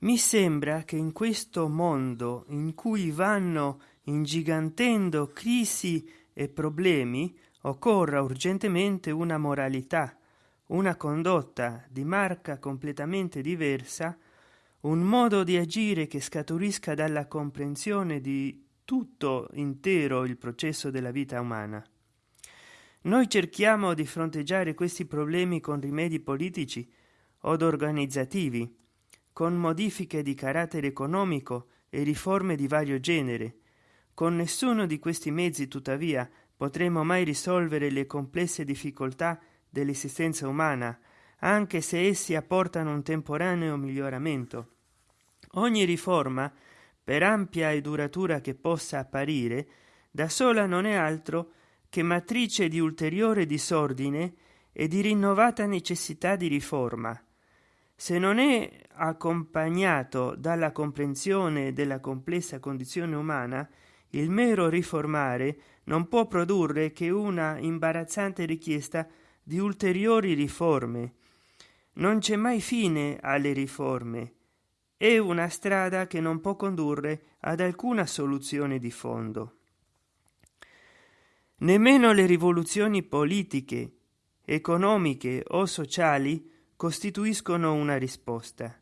mi sembra che in questo mondo in cui vanno ingigantendo crisi e problemi occorra urgentemente una moralità una condotta di marca completamente diversa un modo di agire che scaturisca dalla comprensione di tutto intero il processo della vita umana. Noi cerchiamo di fronteggiare questi problemi con rimedi politici od organizzativi con modifiche di carattere economico e riforme di vario genere. Con nessuno di questi mezzi tuttavia potremo mai risolvere le complesse difficoltà dell'esistenza umana anche se essi apportano un temporaneo miglioramento. Ogni riforma per ampia e duratura che possa apparire da sola non è altro che matrice di ulteriore disordine e di rinnovata necessità di riforma se non è accompagnato dalla comprensione della complessa condizione umana il mero riformare non può produrre che una imbarazzante richiesta di ulteriori riforme. Non c'è mai fine alle riforme. È una strada che non può condurre ad alcuna soluzione di fondo. Nemmeno le rivoluzioni politiche economiche o sociali costituiscono una risposta.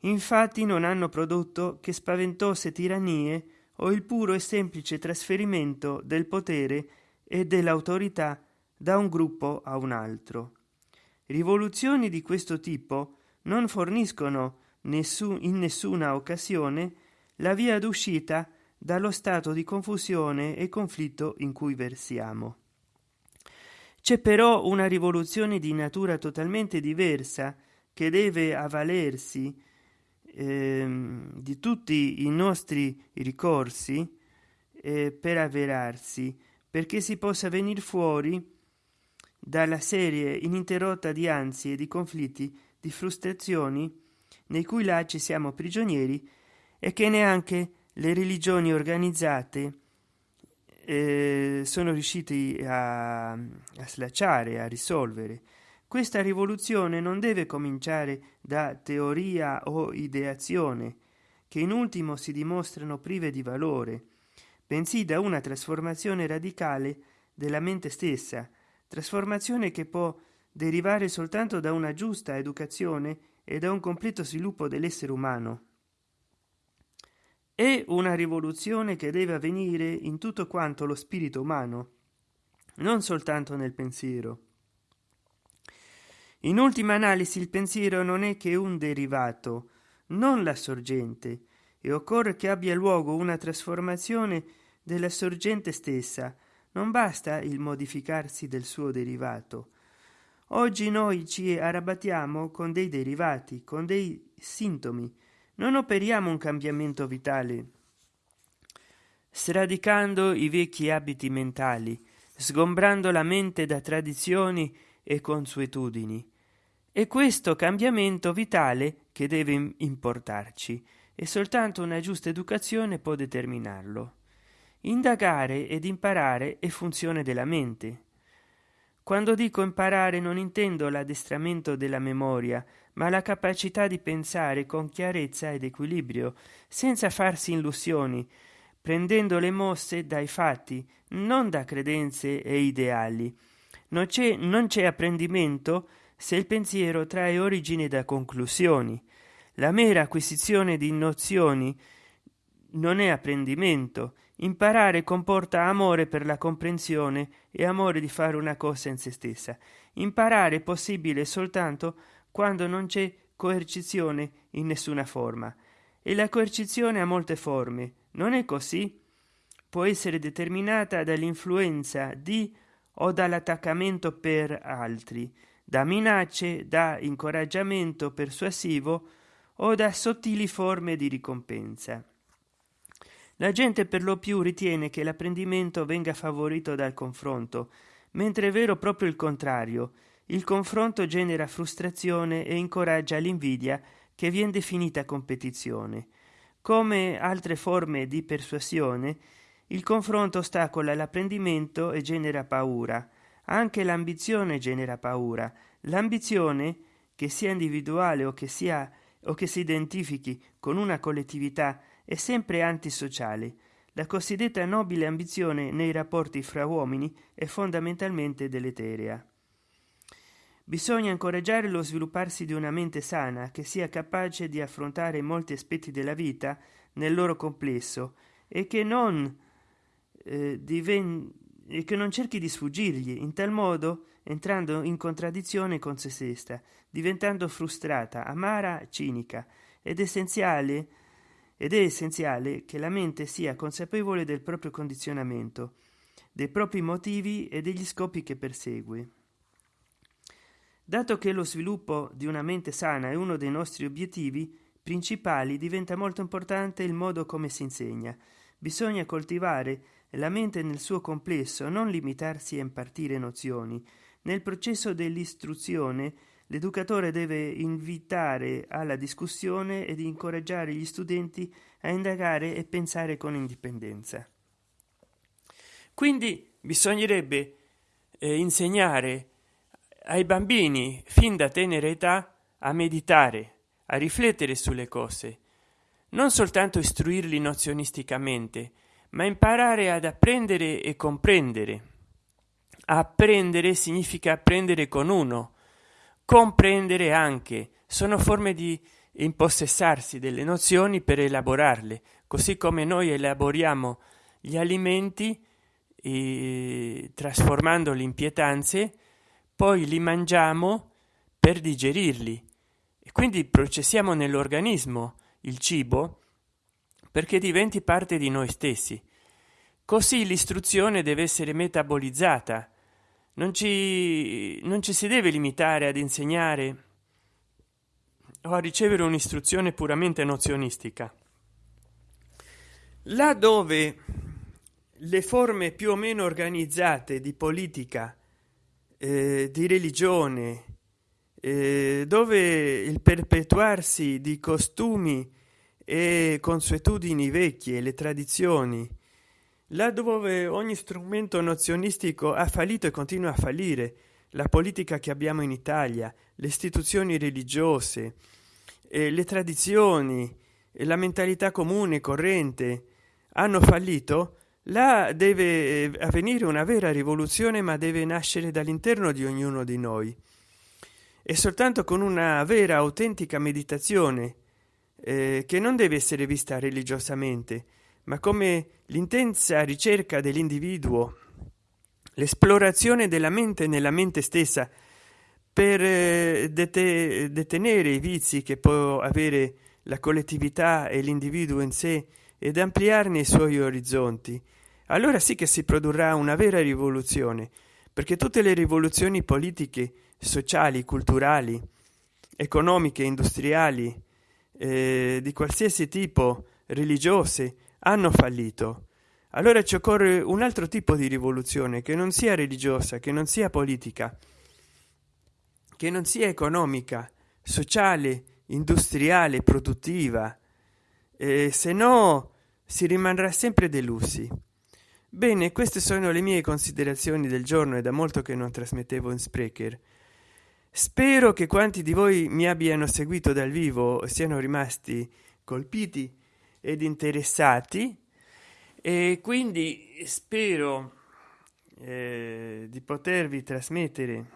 Infatti non hanno prodotto che spaventose tirannie o il puro e semplice trasferimento del potere e dell'autorità da un gruppo a un altro. Rivoluzioni di questo tipo non forniscono nessun, in nessuna occasione la via d'uscita dallo stato di confusione e conflitto in cui versiamo c'è però una rivoluzione di natura totalmente diversa che deve avvalersi ehm, di tutti i nostri ricorsi eh, per avverarsi perché si possa venire fuori dalla serie ininterrotta di ansie di conflitti di frustrazioni nei cui lacci siamo prigionieri e che neanche le religioni organizzate eh, sono riusciti a, a slacciare a risolvere. Questa rivoluzione non deve cominciare da teoria o ideazione che in ultimo si dimostrano prive di valore bensì da una trasformazione radicale della mente stessa trasformazione che può derivare soltanto da una giusta educazione e da un completo sviluppo dell'essere umano è una rivoluzione che deve avvenire in tutto quanto lo spirito umano non soltanto nel pensiero. In ultima analisi il pensiero non è che un derivato non la sorgente e occorre che abbia luogo una trasformazione della sorgente stessa. Non basta il modificarsi del suo derivato. Oggi noi ci arrabattiamo con dei derivati con dei sintomi non operiamo un cambiamento vitale sradicando i vecchi abiti mentali sgombrando la mente da tradizioni e consuetudini. È questo cambiamento vitale che deve importarci e soltanto una giusta educazione può determinarlo. Indagare ed imparare è funzione della mente quando dico imparare non intendo l'addestramento della memoria ma la capacità di pensare con chiarezza ed equilibrio senza farsi illusioni prendendo le mosse dai fatti non da credenze e ideali. Non c'è non c'è apprendimento se il pensiero trae origine da conclusioni. La mera acquisizione di nozioni non è apprendimento imparare comporta amore per la comprensione e amore di fare una cosa in se stessa. Imparare è possibile soltanto quando non c'è coercizione in nessuna forma. E la coercizione ha molte forme. Non è così? Può essere determinata dall'influenza di o dall'attaccamento per altri da minacce da incoraggiamento persuasivo o da sottili forme di ricompensa la gente per lo più ritiene che l'apprendimento venga favorito dal confronto mentre è vero proprio il contrario. Il confronto genera frustrazione e incoraggia l'invidia che vien definita competizione. Come altre forme di persuasione il confronto ostacola l'apprendimento e genera paura. Anche l'ambizione genera paura. L'ambizione che sia individuale o che sia o che si identifichi con una collettività è sempre antisociale la cosiddetta nobile ambizione nei rapporti fra uomini è fondamentalmente deleterea. Bisogna incoraggiare lo svilupparsi di una mente sana che sia capace di affrontare molti aspetti della vita nel loro complesso e che non eh, diven- e che non cerchi di sfuggirgli in tal modo entrando in contraddizione con se stessa diventando frustrata amara cinica ed essenziale ed è essenziale che la mente sia consapevole del proprio condizionamento dei propri motivi e degli scopi che persegue. Dato che lo sviluppo di una mente sana è uno dei nostri obiettivi principali diventa molto importante il modo come si insegna. Bisogna coltivare la mente nel suo complesso non limitarsi a impartire nozioni. Nel processo dell'istruzione l'educatore deve invitare alla discussione ed incoraggiare gli studenti a indagare e pensare con indipendenza. Quindi bisognerebbe eh, insegnare ai bambini fin da tenera età a meditare a riflettere sulle cose. Non soltanto istruirli nozionisticamente ma imparare ad apprendere e comprendere. Apprendere significa apprendere con uno comprendere anche. Sono forme di impossessarsi delle nozioni per elaborarle così come noi elaboriamo gli alimenti eh, trasformandoli in pietanze poi li mangiamo per digerirli. E quindi processiamo nell'organismo il cibo perché diventi parte di noi stessi. Così l'istruzione deve essere metabolizzata non ci non ci si deve limitare ad insegnare o a ricevere un'istruzione puramente nozionistica. Là dove le forme più o meno organizzate di politica eh, di religione eh, dove il perpetuarsi di costumi e consuetudini vecchie le tradizioni là dove ogni strumento nozionistico ha fallito e continua a fallire la politica che abbiamo in italia le istituzioni religiose eh, le tradizioni e la mentalità comune corrente hanno fallito là deve eh, avvenire una vera rivoluzione ma deve nascere dall'interno di ognuno di noi. E soltanto con una vera autentica meditazione eh, che non deve essere vista religiosamente ma come l'intensa ricerca dell'individuo l'esplorazione della mente nella mente stessa per eh, dete detenere i vizi che può avere la collettività e l'individuo in sé ed ampliarne i suoi orizzonti allora sì che si produrrà una vera rivoluzione perché tutte le rivoluzioni politiche sociali culturali economiche industriali eh, di qualsiasi tipo religiose hanno fallito. Allora ci occorre un altro tipo di rivoluzione che non sia religiosa che non sia politica che non sia economica sociale industriale produttiva. Eh, se no si rimarrà sempre delusi bene queste sono le mie considerazioni del giorno e da molto che non trasmettevo in sprecher. Spero che quanti di voi mi abbiano seguito dal vivo siano rimasti colpiti ed interessati. E quindi spero eh, di potervi trasmettere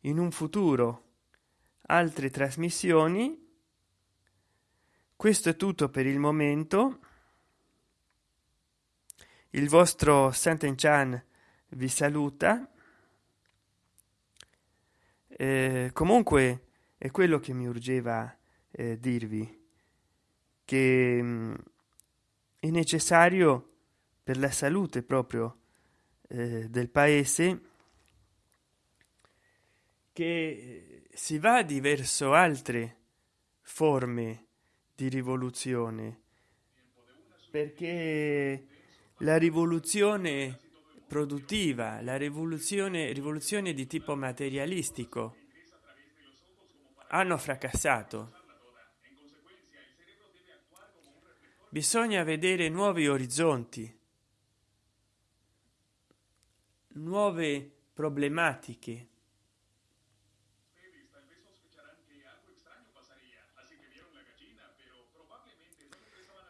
in un futuro altre trasmissioni. Questo è tutto per il momento. Il vostro Santen Chan vi saluta. Eh, comunque è quello che mi urgeva eh, dirvi che mh, mm, è necessario per la salute proprio eh, del paese che si va di verso altre forme di rivoluzione. Perché la rivoluzione produttiva la rivoluzione rivoluzione di tipo materialistico hanno fracassato bisogna vedere nuovi orizzonti nuove problematiche.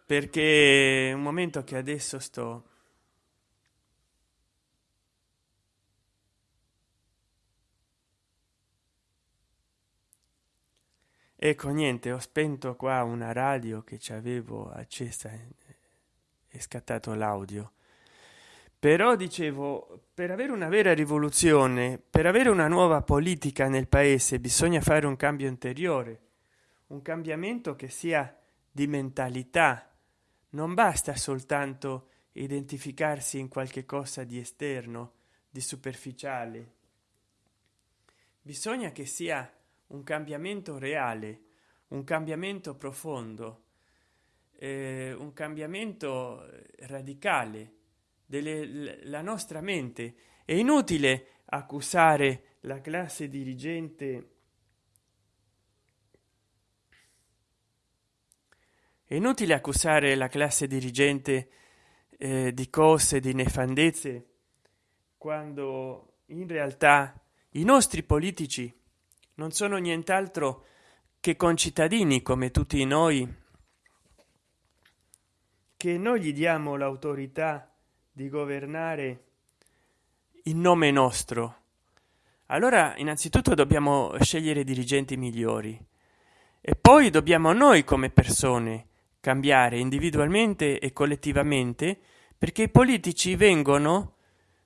Perché un momento che adesso sto ecco niente ho spento qua una radio che ci avevo accesa è scattato l'audio. Però dicevo per avere una vera rivoluzione per avere una nuova politica nel paese bisogna fare un cambio interiore un cambiamento che sia di mentalità. Non basta soltanto identificarsi in qualche cosa di esterno di superficiale. Bisogna che sia un cambiamento reale un cambiamento profondo eh, un cambiamento radicale della nostra mente. È inutile accusare la classe dirigente è inutile accusare la classe dirigente eh, di cose di nefandezze quando in realtà i nostri politici non sono nient'altro che concittadini come tutti noi che noi gli diamo l'autorità di governare in nome nostro. Allora innanzitutto dobbiamo scegliere dirigenti migliori e poi dobbiamo noi come persone cambiare individualmente e collettivamente perché i politici vengono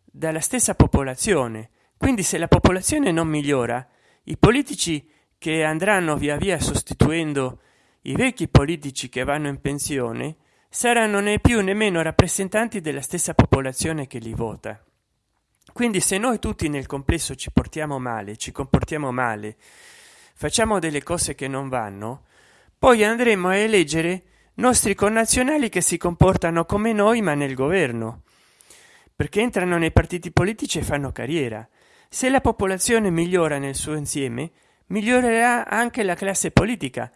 dalla stessa popolazione. Quindi se la popolazione non migliora i politici che andranno via via sostituendo i vecchi politici che vanno in pensione saranno né più nemmeno rappresentanti della stessa popolazione che li vota. Quindi se noi tutti nel complesso ci portiamo male ci comportiamo male facciamo delle cose che non vanno poi andremo a eleggere nostri connazionali che si comportano come noi ma nel governo perché entrano nei partiti politici e fanno carriera se la popolazione migliora nel suo insieme migliorerà anche la classe politica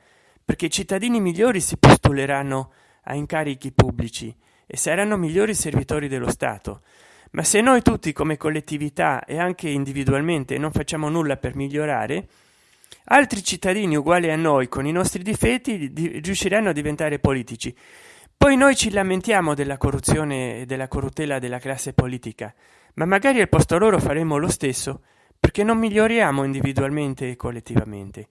perché cittadini migliori si postuleranno a incarichi pubblici e saranno migliori servitori dello stato. Ma se noi tutti come collettività e anche individualmente non facciamo nulla per migliorare altri cittadini uguali a noi con i nostri difetti di, riusciranno a diventare politici. Poi noi ci lamentiamo della corruzione e della corruttela della classe politica ma magari al posto loro faremo lo stesso perché non miglioriamo individualmente e collettivamente.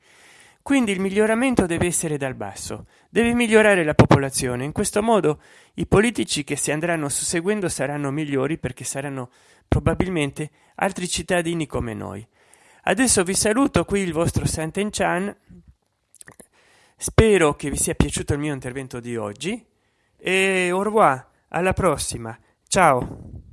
Quindi il miglioramento deve essere dal basso deve migliorare la popolazione. In questo modo i politici che si andranno susseguendo saranno migliori perché saranno probabilmente altri cittadini come noi. Adesso vi saluto qui il vostro Sant'Enchan. Spero che vi sia piaciuto il mio intervento di oggi. E au revoir alla prossima. Ciao